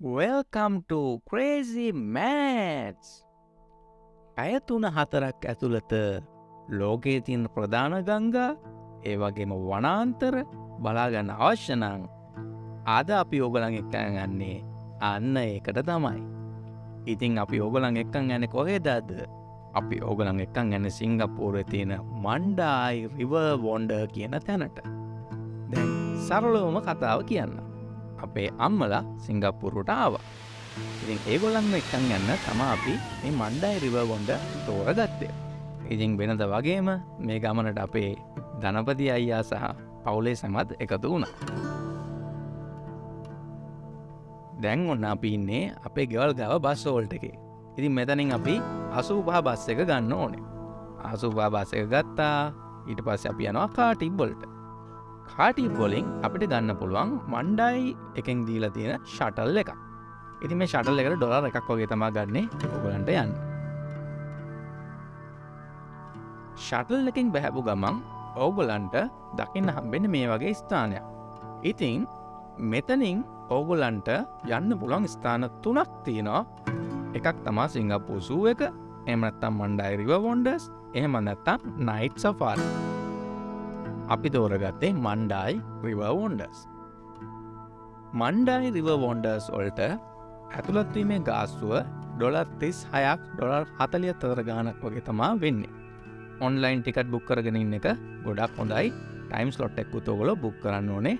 Welcome to Crazy Mats! ඇය තුන හතරක් ඇතුළත ලෝකයේ තියන ප්‍රධාන ගංගා ඒ වගේම වනාන්තර බලාගන්න අවශ්‍යනං අද අපි ඕගලන් එක්කන් ගන්නේ අන්න ඒකට තමයි. ඉතිං අපි ඕගලන් එක්කන් ගැන කොහේදද අපි ඕගලන් එක්කන් ගැන සිංගප්පූර තියෙන මණ්ඩායි රිව වොන්ඩ කියන තැනට. දැන් සරලෝම කතාව කියන්න. අපේ අම්මලා සිංගප්පුරුට ආව. ඉතින් ඒගොල්ලන්න එක්කන් යන්න තම අපි මේ මණ්ඩයි රිව ගොන්ඩ තෝර ගත්තය. ඉතින් වෙනද වගේම මේ ගමනට අපේ ධනපති අයියා සහ පවුලේ සැමත් එකතු වුණ. දැන් ඔන්න අපි ඉන්නේ අපේ ගෙවල් ගව බස්සෝල්ට එක. ඉතින් මෙතනින් අපි අසූපහ බස්ස එක ගන්න ඕනේ. අසුපා බස්ස එක ගත්තා ඊට පස්ස අපි යනවා කාටිබ්බොල්ට. කාටි බොලින් අපිට ගන්න පුළුවන් මණ්ඩයි එකෙන් දීලා තියෙන ෂටල් එක ඉති මේ ෂටල් එකට ඩොලර් එකක් වගේ තමා ගන්නේ ඔගලන්ට යන්න. ෂටල් එකින් බැහැපු ගමන් ඕගොලන්ට දකින්න හම්බෙන මේ වගේ ස්ථානයක්. ඉතිං මෙතනින් ඕගොලන්ට යන්න පුළන් ස්ථාන තුනක් තියෙනවා. එකක් තමා සිංගප්පූසූ එක එමනත්තම් මණ්ඩයිරිව වොන්ඩස් එහෙම නැත්තම් නයිට් සෆාල් අපි තෝරගත්තේ මණ්ඩායි රිවවෝන්ඩස් මණ්ඩායි රිවවෝන්ඩර්ස් ඔල්ට ඇතුළත්වීමේ ගාස්තුව ඩොලර් තිස් හයක් ඩොලර් හතලිය තර ගානක් වගේ තමා වෙන්නේ. ඔන්ලයින් ටිකට් බුක් කරගෙන ඉන්න එක ගොඩක් හොඳයි. ටයිම්ස් ලොට් එක්කු තෝගොල බුක් කරන්න ඕනේ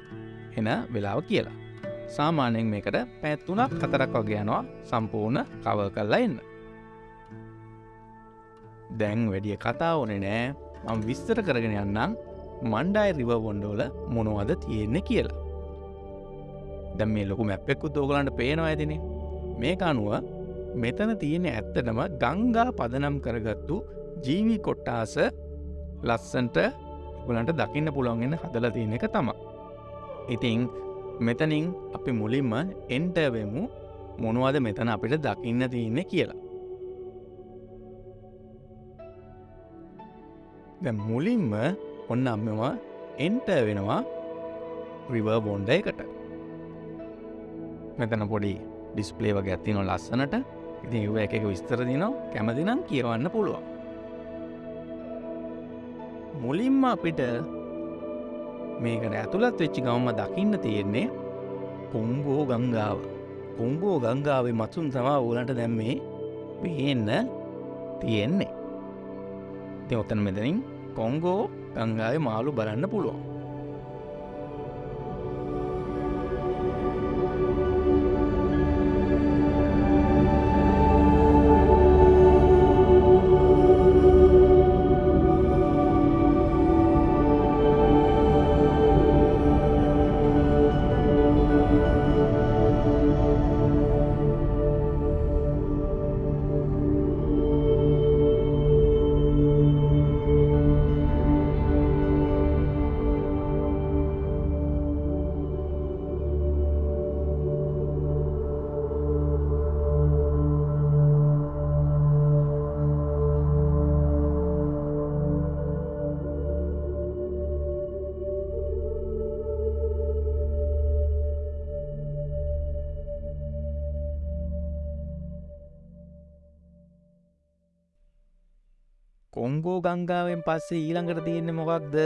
එන වෙලාව කියලා. සාමානයෙන් මේකට පැත්තුනක් කතරක් වගේ යනවා සම්පූර්ණ කව කල්ලා එන්න. දැන් වැඩිය කතා ඕනේ නෑ. මං විස්තර කරගෙන යන්නම්. මණ්ඩයි රිව වොන්ඩෝල මොනවද තියෙන්නේ කියලා. දැම් මේ ලොකු මැප්පෙක්කු තෝගලන්ට පේනවා ඇතින මේ අනුව මෙතන තියෙන ඇත්තටම ගංගා පදනම් කරගත්තු ජීවි කොට්ටාස ලස්සන්ට ගලන්ට දකින්න පුළුවන්ගෙන හදල තියෙන එක තම ඉතිං මෙතනින් අපි මුලින්ම එන්ටවෙමු මොනවද මෙතන අපිට දකින්න තියන්නේ කියලා. දැ මුලින්ම ඔන්න අම්මවා එන්ට වෙනවා රිව බොන්්ඩ එකට. මෙතන පොඩි ඩිස්පලේ වගේ ඇති නො ලස්සනට. ඉති ඒව එක විස්තර දිනවා කැමතිනම් කියවන්න පුළුවන්. මුලින්ම අපිට මේකට ඇතුළත් වෙච්චි ගවම්ම දකින්න තියෙන්නේ කොම්බෝ ගංගාව. කොම්බෝ ගංගාවේ මත්සුන් තමා ඕලට දැම්මේ පේන්න තියෙන්නේ. ඉති ඔතන මෙතනින් කොංගෝ ගංගාවේ මාළු බලන්න පුළුවන්. කොංගෝ ගංගාවෙන් පස්සේ ඊළඟට තියෙන්නේ මොකක්ද?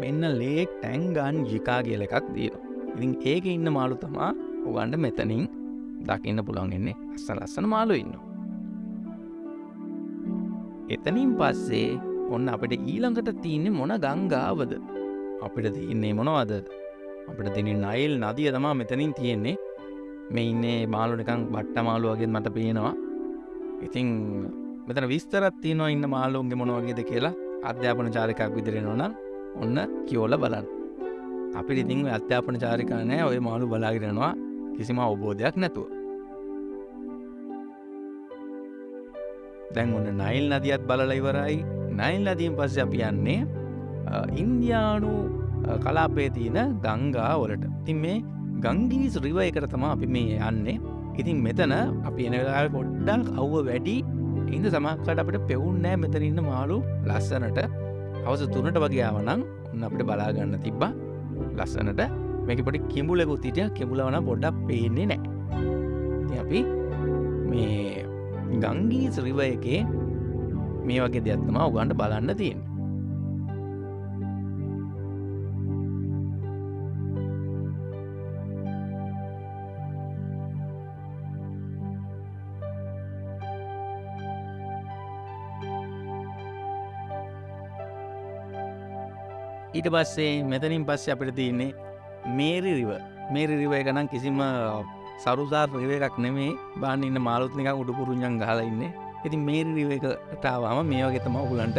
මෙන්න ලේක් ටැන්ගන් ජිකා කියල එකක් දීන ඉතින් ඒක ඉන්න මාළු තමා ඔගන්ට මෙතනින් දකින්න පුළන්ගෙන්නේ අස්ස ලස්සන මාලු ඉන්න එතනින් පස්සේ ඔන්න අපට ඊළඟට තියන්නේ මොන ගංගාවද? අපිට තියන්නේ මොනවද? අපිට තින නයිල් නදිය තමා මෙතනින් තියෙන්නේ. මේ ඉන්නේ මාලු නිකං බට්ට මාලු වගේ මට පේනවා. ඉතිං මෙතන විස්තරත් තියනවා ඉන්න මාලුන්ගේ මොනවගේද කියලා අධ්‍යාපන චාරිකක් විදිරෙනවන ඔන්න කියෝල බලන්න. අපි ඉතිං අධ්‍යාපන චාරිකානෑ ඔය මාළු බලාගෙනනවා කිසිම අවබෝධයක් නැතුව. දැන් ඔන්න නයිල් නදියත් බලල ඉවරයි. නයිල් නදීම් පස්ස අපි යන්නේ ඉන්දයානු කලාපේ තියෙන ගංගා වලට. තින් මේ ගංගීස් රිව එකට තමා අපි මේ යන්නේ. ඉතින් මෙතන අපි එනවෙලා පොඩ්ඩක් අව්ව වැඩි ඉද සමක්කට අපට පෙවුන්නෑ මෙතනඉන්න මාළු ලස්සනට හවස තුනට වගේ ආවනම් ඔන්න අපට බලාගන්න තිබ්බා. ලස්සනට මේක පොටි කිඹුලෙකු තිටිය කෙබුලවන පොඩ්ඩක් පේන්නේ නෑ අපි මේ ගංගීස් රිව එකේ මේ වගේ දෙයක්ත්තම උගන්ට බලන්න තියෙන ඊට පස්සේ මෙතනින් පස්සේ අපිට තියන්නේ මේරි රිව මේරි රිව එකනම් කිසිම සරුසාර් රිව එකක් නෙමේ බාන්න ඉන්න මාලුත්නික උඩුපුරුංජන් ගහල ඉන්න. ඉති මේරි රිව එකටාවාම මේ වගේ තම ඔගුලන්ට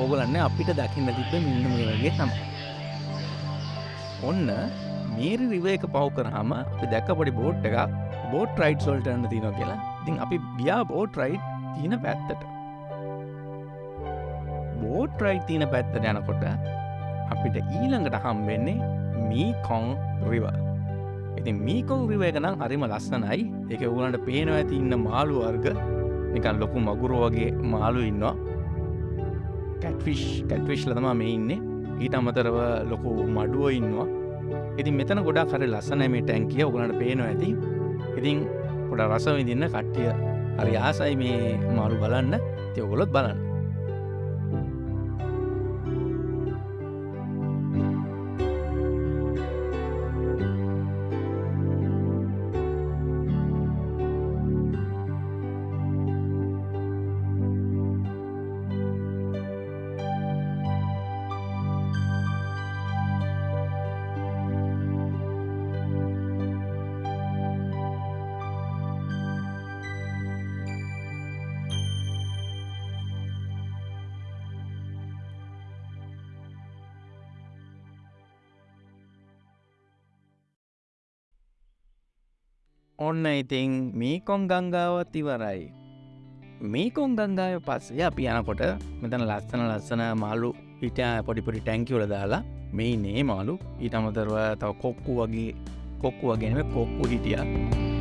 ඕගලන්න අපිට දකින්න තිබ මෙන්න මේ වගේ තම ඔන්න මේරි රිව එක පව් කරහම අපි දැක්ක පොඩි බෝට් එක බෝට් රයිට් සොල්ටන්න තින කියලා. ඉතින් අපි බියා බෝට් රයිට් තියන පැත්තට. බෝට් රයිට් තියන පැත්තට යනකොට අපිට ඊළඟට හම්බෙන්නේ මීකොන් රිව ඉති මීකොන් රිව එක නම් හරිම ලස්සනයි. එක උලන්ට පේනවා ඇති ඉන්න මාළු වර්ග. නිකන් ලොකු මගුරු වගේ මාළු ඉන්නවා. කැට්විශ් කැට්විශ් ලතමා මේ ඉන්නේ. ඊට අමතරව ලොකු මඩුව ඉන්නවා. ඉතින් මෙතන ගොඩා කර ලස්සන මේ ටැන්කිය උගලට පේනවා ඇති. ඉතින් පොඩ රස විදින්න කට්ටිය හරි ආසයි මේ මාළු බලන්න. තියඔගොලොත් බලන්න. ඔන්න ඉතින් මීකොන් ගංගාවත් ඉවරයි. මේකොන් ගංගාව පස්සේ අපි යනකොට මෙතන ලස්සන ලස්සන මාලු හිට පොඩිපොඩි ටැංකිවල දාලා මේ නේ මාලු ඊට අමතරව තව කොක්කු වගේ කොක්කු වගෙනම කොක්කු හිටිය.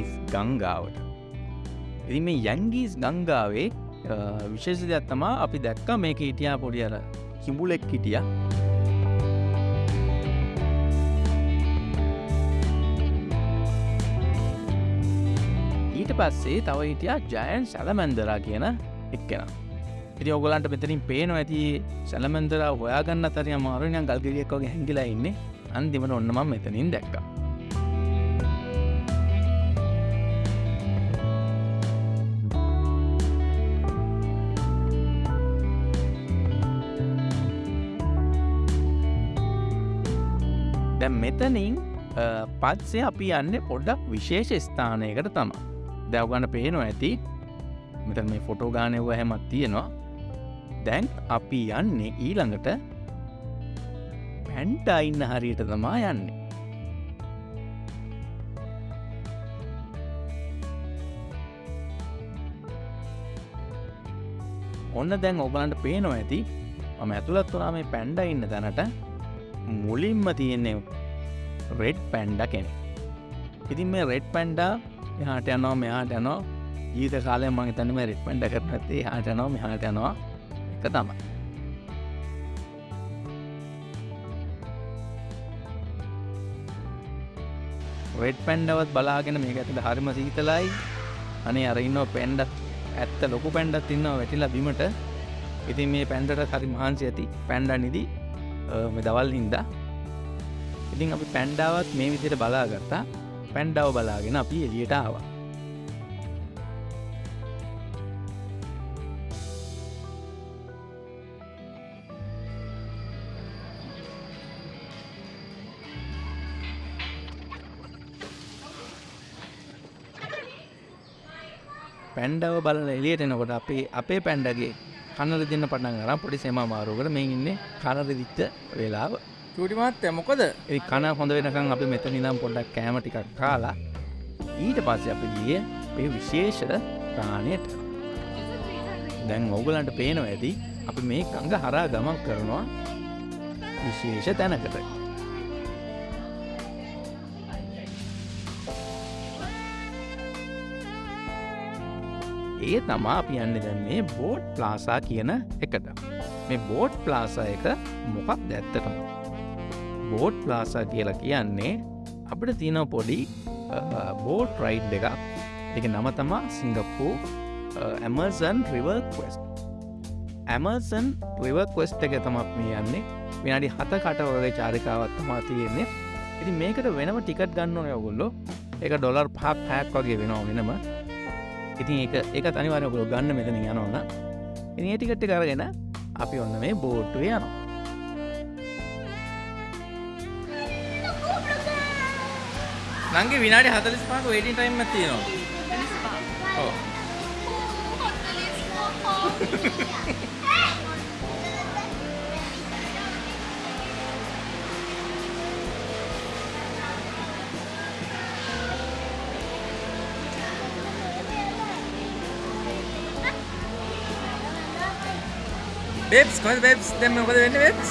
යැංගීස් ගංගාවට. එදි මේ යැංගීස් ගංගාවේ විශේෂ දෙයක් තමා අපි දැක්ක මේක හිටියා පොඩි අර හිඹුලෙක් හිටිය. ඊට පස්සේ තව හිටියා ජයන් සැලමැන්දරා කියන එක්කෙන. ඉති ඔගලන්ට මෙතරින් පේන ඇති සැලමැන්දර හොයාගන්න තරය මාරුණයන් ගල්ගරියක් වගේ හැඟිලා ඉන්නේ. අන්තිමට ඔන්නම මෙතනින් දැක්කා. දැම් මෙතනින් පත්සේ අපි යන්න පොඩ්ඩක් විශේෂ ස්ථානයකට තම දැවගන්න පේනවා ඇති. මෙත මේ ෆොටෝ ගානයව හැමත් තියෙනවා. දැන් අපි යන්නේ ඊළඟට පැන්ට ඉන්න හරියට තමා යන්නේ. ඔන්න දැන් ඔබලන්ට පේනවා ඇති. මම ඇතුළත් වනා මේ පැන්ඩ ඉන්න තැනට. මුලින්ම තියෙන්නේ රෙඩ් පැන්ඩ කෙනෙ ඉතින් මේ රෙඩ් පැන්ඩා එහාට යනවා මෙහාට යනවා. ජීත කාලය මගේ තැනම රෙඩ් පැන්ඩ කරන ඇත්තේ හාට යනවා මෙහාට යනවා. එක තමයි. රෙඩ් පැන්ඩවත් බලාගෙන මේ ඇතට හරිම සීතලයි. අනේ අරඉන්න පැන්ඩත් ඇත්ත ලොකු පැන්ඩත් ඉන්නවා වැටිලා බිමට. ඉතින් මේ පැන්ඩට හරි මහන්සි ඇති පැන්ඩ නිදී. මේ දවල් හින්දා. ඉතින් අපි පැන්ඩාවත් මේ විදියට බලාගත්තා. පැන්ඩාව බලාගෙන අපි එලියට ආවා. පැන්ඩව බලල එලියට එනකොට අපේ අපේ පැන්ඩගේ කන්නල දෙන්න පටන් අර පොඩි සෙම මාරුකට මේ ඉන්නේ කනර දිච්ච වෙලාව. චුටිමත් මොකද? ඒ කන හොඳ වෙනකං අපි මෙත නිදම් පොඩ්ඩක් කෑම ටිකක් කාලා ඊට පස්සේ අපි ගිය පේ විශේෂ ප්‍රාණයට. දැන් ඔගලන්ට පේනවා ඇති අපි මේ ගඟ හරා ගමන් කරනවා විශේෂ තැනකට ඒ තමා අපි යන්න දැන් මේ බෝඩ් ප්ලාසා කියන එකට. මේ බෝඩ් ප්ලාසා එක මොකක් දැත්තටම බෝඩ් ප්ලාසා කියලා කියන්නේ අපිට තියෙනව පොඩි බෝඩ් රයිඩ් එකක්. එක නම තමා Singapore Amazon river coast Amazon river coast එක තමත් මේ යන්නේ. විනාඩි හත කට වගේ චාරිකාවත් තමා තියෙන්නේ. ඉති මේකට වෙනම ටිකට් ගන්න ඕන ඔගොල්ලො එක ඩොලර් පහක් පැක් වගේ වෙනවා වෙනම. ඉතින් එක එක තනිවාරය ඔගොලො ගන්න මෙතන යනවන්න ඉනි ටිකට්ටි කරගෙන අපි ඔන්න මේ බෝට්ටුව යනවා. නංගේ විනාඩි හතලිස් පාක වේටින් ටයිම් තියෙනවා බෙබ්ස් කොහොමද බෙබ්ස් දැන් මොකද වෙන්නේ බෙබ්ස්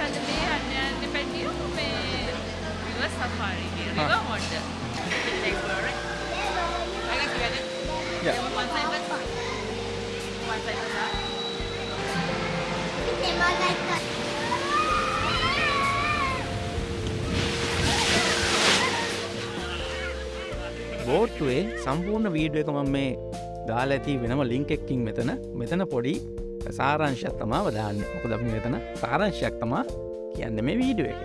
on the river safari, river Huh. or the explore, right? I guess you had it. Yeah. One side was one side was that. බෝට්ටුවේ සම්පූර්ණ වීඩුව එක මම මේ දාලා ඇති වෙනම ලිංක් එක්කින් මෙතන මෙතන පොඩි සාරංශයක් තමා වදාන්න මොකද අපි මෙතන සාරංශයක් තමා කියන්න මේ වීඩුව එක.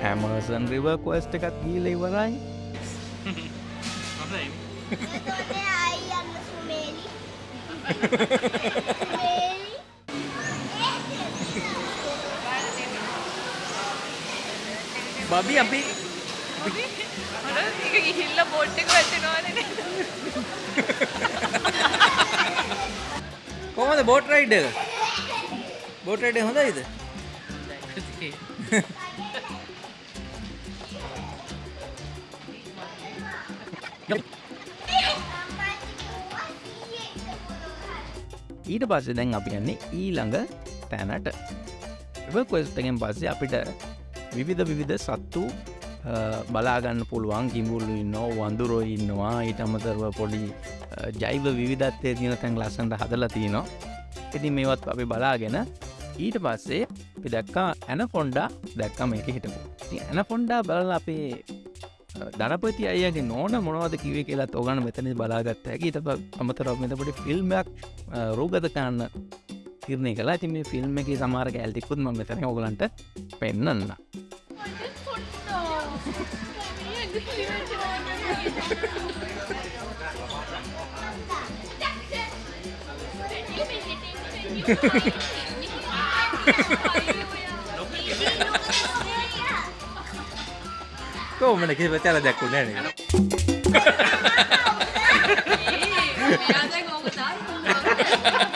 හැමසන් රිව කොස්ට එකත් ගීල ඉවරයි බබි අපි අර ඒක ගිහිල්ලා බෝට් එක වැටෙනවනේ නේද? කොහොමද බෝට් රයිඩ් එක බෝට් රයිඩ් එක හොඳයිද ඊට පස්සේ දැන් අපි යන්නේ ඊළඟ තැනට. කොස්ටගෙන් පස්සේ අපිට විවිධ විවිධ සත්තු අ, බලාගන්න පුළුවන්. ගිමුල්ලු ඉන්නෝ වඳුරෝ ඉන්නවා. ඊට අමතරව පොඩි අ, ජෛව විවිධත්වය තියෙන තැන් ලස්සන්ට හදලා තියනවා ඉතින් මේවත් අපි බලාගෙන ඊට පස්සේ අපි දැක්කා ඇන ෆොන්ඩා දැක්කම එක හිටපු. ඇන ෆොන්ඩා බලල අපේ අ, ධනපති අයගේ නෝන මොනවද කිවේ කියලාත් ඕගන්න මෙතන බලාගත්ත හැකි. ඊට අමතරව මෙතපට ෆිල්ම්මයක් රෝගත කරන්න තිරණය කලා ඇති මේ ෆිල්ම් එක සමාරක ඇල්තිකුත් ම මෙතන ඔගලන්ට පෙන්න්න කෝමන කිසි පචල දැක්කු නෑන එයා දැන් ඕක දාන්න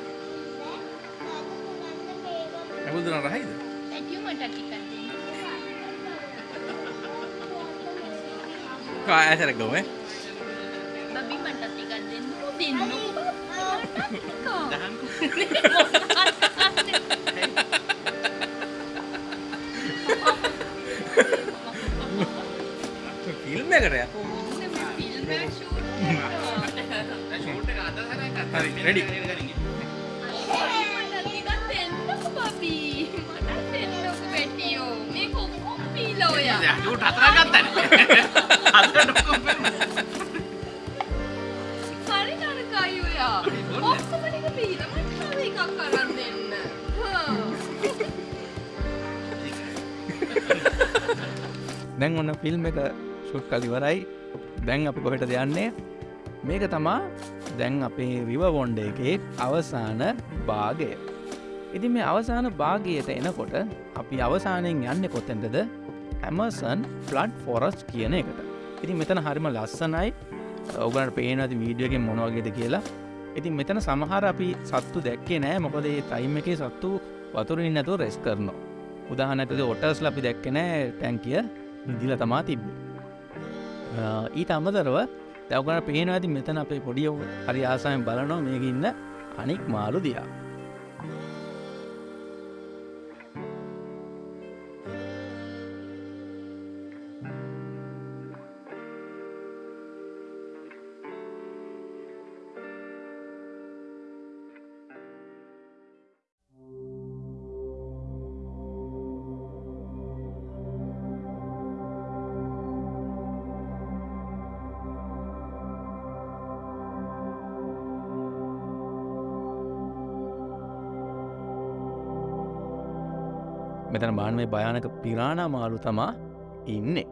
ඇති ඇබුදුන රහයිද කාඇසර ගොම? බබි මට ටිකක් දෙන්නකෝ දෙන්නකෝ ෆිල්ම් එකට ය හරි රෙඩි ෆිල්ම් එක ශුට් කලිවරයි දැන් අපි කොහෙට දෙයන්නේ මේක තමා දැන් අපේ රිව වොන්ඩ එකේ අවසාන භාගය. ඉති මේ අවසාන භාගයට එනකොට අපි අවසානයෙන් යන්න කොත්තෙන්ටද ඇමසන් ෆ්ලඩ් ෆොරස් කියන එකට. ඉති මෙතන හරිම ලස්සනයි. ඔගනට පේනති වීඩියෝගෙන් මොනවගේද කියලා. ඉතින් මෙතන සමහර අපි සත්තු දැක්කේ නෑ. මොකද ඒ ටයිම් එක සත්තු වතුරින් නැතුව රෙස් කරනවා. උදාහනැතද ඔටස් ලපි දැක්කනෑ ටැන්කිය නිදිල තමා තිබ්බ. ඊට අමතරව දැවගන පේන ඇති මෙතන අපේ පොඩියෝ හරි ආසායෙන් බලනවා මේකඉන්න අනික් මාලු දියා මෙතන බාන මේ භයානක පිරාණ මාලු තමා ඉන්නේ.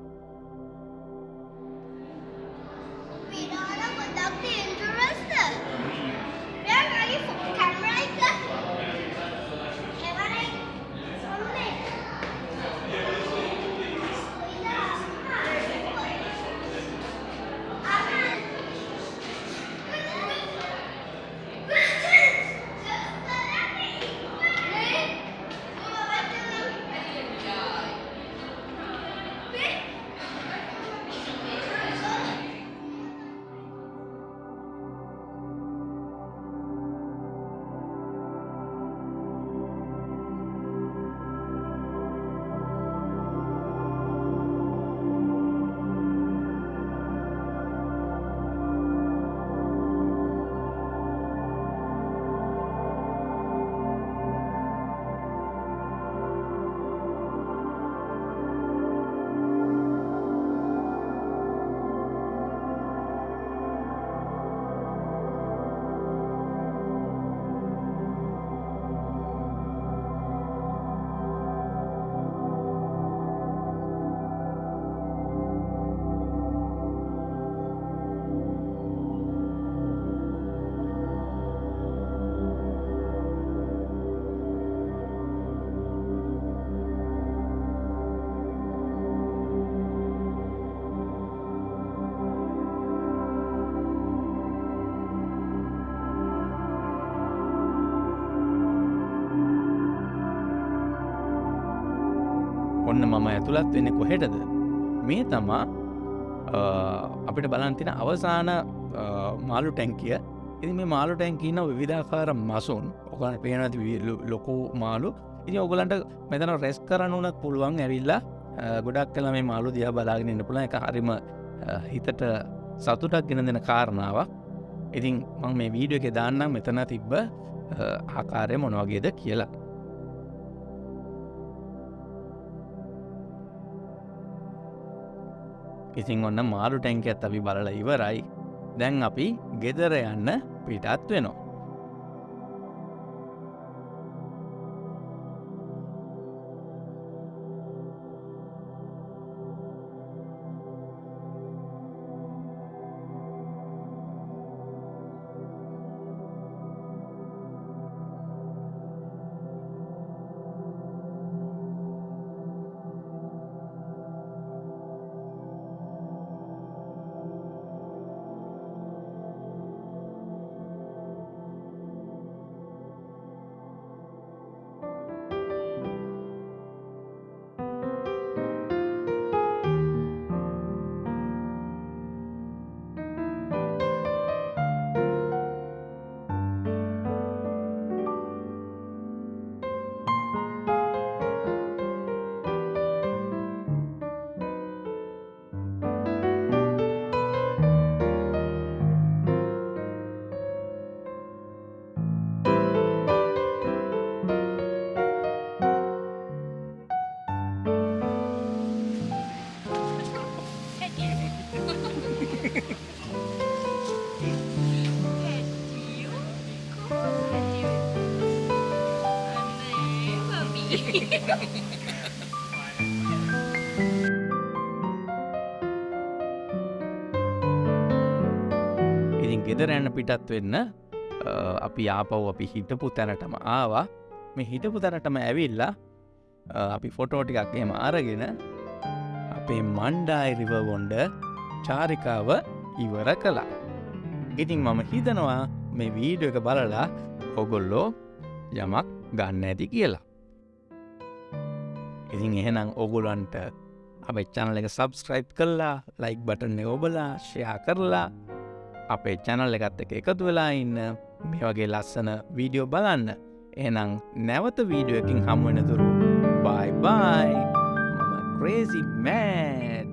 මම ඇතුළත් වෙන්න කොහෙටද? මේ තමා අ, අපිට බලන්තින අවසාන අ, මාලු ටැන්කිය ඉති මේ මාලු ටැන්කින්න විධාකාර මසුන් ඔකන පේනති ලොකු මාලු ඉති ඔගලන්ට මෙතන රෙස් කරන්න වනත් පුළුවන් ඇවිල්ලා අ, ගොඩක් කළ මේ මාලු දිය බලාගෙනන්න පුළ එක හරිම අ, හිතට සතුටක් ගෙන දෙන කාරණාවක්. ඉතින් මං මේ වීඩියෝ එක දාන්නම් මෙතන තිබ්බ අ, ආකාරය මොනවගේද කියලා. ඉතින් ඔන්න මාරු ටැන්ක ඇත් අපි බලල ඉවරයි. දැන් අපි ගෙදර යන්න පිටත් වෙනවා. ඉතින් ගෙදර යන්න පිටත් වෙන්න අපි ආපව් අපි හිටපු තැනටම ආවා මේ හිටපු තැනටම ඇවිල්ලා අපි ෆොටෝ ටිකක් එහෙම අරගෙන අපේ මණ්ඩායි රිවවොන්ඩ චාරිකාව ඉවර කළා. ඉතින් මම හිතනවා මේ වීඩියක බලලා ඔගොල්ලෝ යමක් ගන්න ඇති කියලා. ඉතින් එහෙනම් ඔගොලන්ට අපේ චැනල එක සබස්ක්‍රයිබ් කරලා ලයික් බටන ඔබලා ෂයා කරලා අපේ චැනල් එකත් එක එකතු වෙලා ඉන්න. මේ වගේ ලස්සන වීඩියෝ බලන්න. එනම් නැවත වීඩියෝ එකින් හමුවෙන තුරු. බයි බයි මම ක්‍රේසි මෑට්ස්